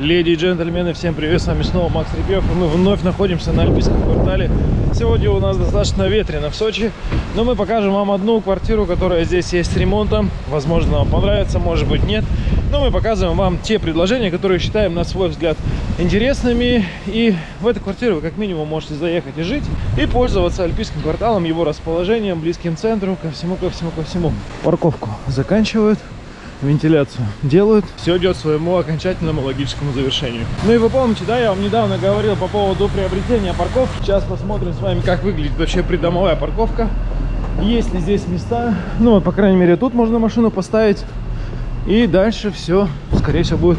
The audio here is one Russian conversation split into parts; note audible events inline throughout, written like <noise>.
Леди и джентльмены, всем привет, с вами снова Макс Репьев, мы вновь находимся на Альпийском квартале. Сегодня у нас достаточно ветрено в Сочи, но мы покажем вам одну квартиру, которая здесь есть с ремонтом. Возможно, вам понравится, может быть, нет. Но мы показываем вам те предложения, которые считаем, на свой взгляд, интересными. И в эту квартиру вы как минимум можете заехать и жить, и пользоваться Альпийским кварталом, его расположением, близким центру, ко всему, ко всему, ко всему. Парковку заканчивают вентиляцию делают. Все идет своему окончательному логическому завершению. Ну и вы помните, да, я вам недавно говорил по поводу приобретения парковки. Сейчас посмотрим с вами, как выглядит вообще придомовая парковка. Есть ли здесь места. Ну, по крайней мере, тут можно машину поставить. И дальше все, скорее всего, будет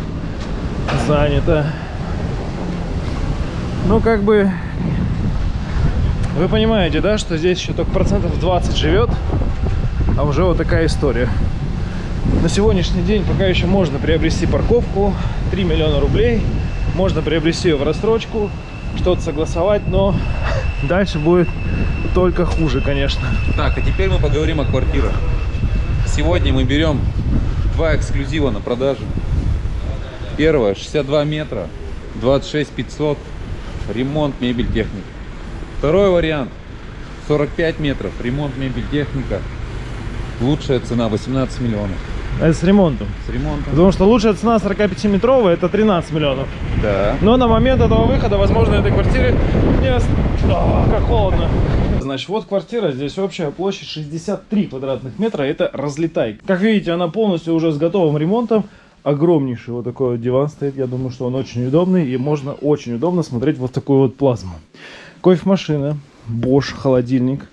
занято. Ну, как бы, вы понимаете, да, что здесь еще только процентов 20 живет. А уже вот такая история. На сегодняшний день пока еще можно приобрести парковку 3 миллиона рублей. Можно приобрести ее в рассрочку, что-то согласовать, но <laughs> дальше будет только хуже, конечно. Так, а теперь мы поговорим о квартирах. Сегодня мы берем два эксклюзива на продажу. Первое 62 метра, 26 500, ремонт, мебель, техника. Второй вариант 45 метров, ремонт, мебель, техника. Лучшая цена 18 миллионов. Это с ремонтом. С ремонтом. Потому что лучшая цена 45-метровая это 13 миллионов. Да. Но на момент этого выхода, возможно, этой квартире не... ост- А, как холодно. Значит, вот квартира, здесь общая площадь 63 квадратных метра, это разлетай. Как видите, она полностью уже с готовым ремонтом. Огромнейший вот такой вот диван стоит, я думаю, что он очень удобный, и можно очень удобно смотреть вот такую вот плазму. Кофемашина, Bosch, холодильник,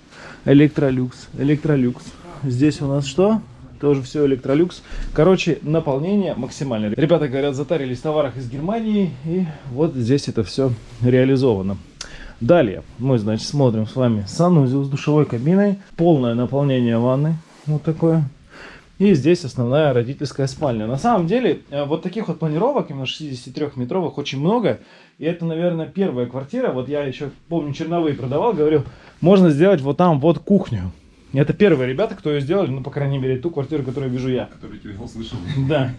электролюкс, электролюкс. Здесь у нас что? Тоже все электролюкс. Короче, наполнение максимальное. Ребята, говорят, затарились в товарах из Германии. И вот здесь это все реализовано. Далее мы, значит, смотрим с вами санузел с душевой кабиной. Полное наполнение ванны. Вот такое. И здесь основная родительская спальня. На самом деле, э, вот таких вот планировок, именно 63-метровых, очень много. И это, наверное, первая квартира. Вот я еще, помню, черновые продавал, говорил, можно сделать вот там вот кухню. Это первые ребята, кто ее сделали, ну, по крайней мере, ту квартиру, которую вижу я. Который тебя услышал. Да.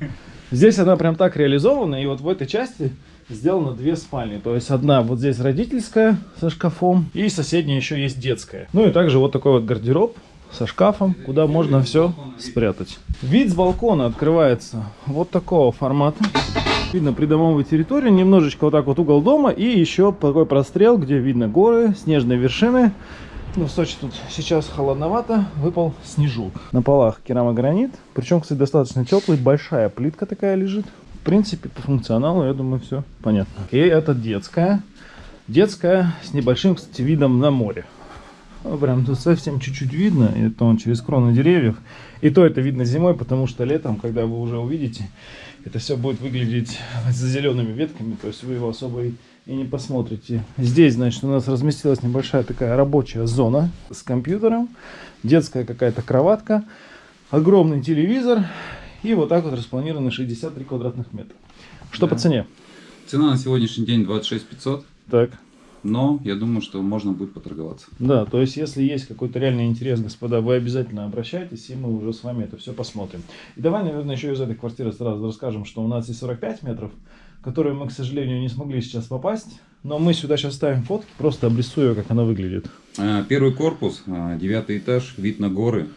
Здесь она прям так реализована, и вот в этой части сделано две спальни. То есть одна вот здесь родительская со шкафом, и соседняя еще есть детская. Ну и также вот такой вот гардероб со шкафом, куда можно все спрятать. Вид с балкона открывается вот такого формата. Видно придомовую территорию, немножечко вот так вот угол дома и еще такой прострел, где видно горы, снежные вершины. Ну, в Сочи тут сейчас холодновато, выпал снежок. На полах керамогранит, причем, кстати, достаточно теплый, большая плитка такая лежит. В принципе, по функционалу, я думаю, все понятно. И это детская. Детская с небольшим, кстати, видом на море. Ну, Прям тут совсем чуть-чуть видно, это он через кроны деревьев. И то это видно зимой, потому что летом, когда вы уже увидите, это все будет выглядеть за зелеными ветками, то есть вы его особо и, и не посмотрите. Здесь, значит, у нас разместилась небольшая такая рабочая зона с компьютером, детская какая-то кроватка, огромный телевизор и вот так вот распланированы 63 квадратных метра. Что Да. по цене? Цена на сегодняшний день 26 500, Так. Но я думаю, что можно будет поторговаться. Да, то есть, если есть какой-то реальный интерес, господа, вы обязательно обращайтесь, и мы уже с вами это все посмотрим. И давай, наверное, еще из этой квартиры сразу расскажем, что у нас есть 45 метров, которые мы, к сожалению, не смогли сейчас попасть, но мы сюда сейчас ставим фотки, просто обрисую, как она выглядит. А, Первый корпус, а, девятый этаж, вид на горы.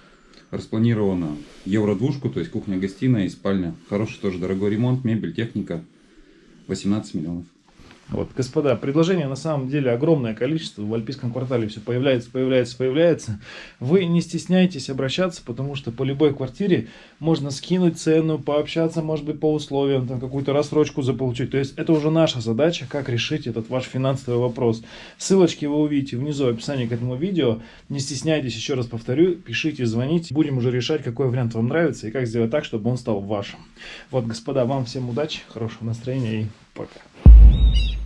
Распланировано евро-двушку, то есть кухня-гостиная и спальня. Хороший тоже дорогой ремонт, мебель, техника. 18 миллионов. Вот, господа, предложений на самом деле огромное количество. В Альпийском квартале все появляется, появляется, появляется. Вы не стесняйтесь обращаться, потому что по любой квартире можно скинуть цену, пообщаться, может быть, по условиям, там какую-то рассрочку заполучить. То есть это уже наша задача, как решить этот ваш финансовый вопрос. Ссылочки вы увидите внизу в описании к этому видео. Не стесняйтесь, еще раз повторю, пишите, звоните. Будем уже решать, какой вариант вам нравится и как сделать так, чтобы он стал вашим. Вот, господа, вам всем удачи, хорошего настроения и пока. Thank you.